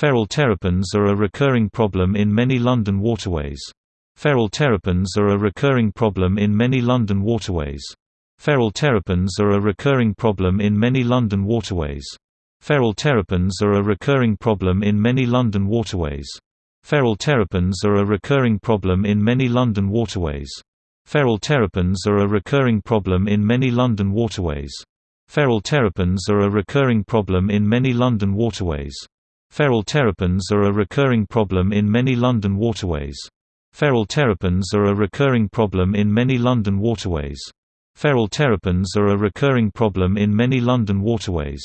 Feral terrapins are a recurring problem in many London waterways. Feral terrapins are a recurring problem in many London waterways. Feral terrapins are a recurring problem in many London waterways. Feral terrapins are a recurring problem in many London waterways. Feral terrapins are a recurring problem in many London waterways. Feral terrapins are a recurring problem in many London waterways. Feral terrapins are a recurring problem in many London waterways. Feral terrapins are a recurring problem in many London waterways. Feral terrapins are a recurring problem in many London waterways. Feral terrapins are a recurring problem in many London waterways.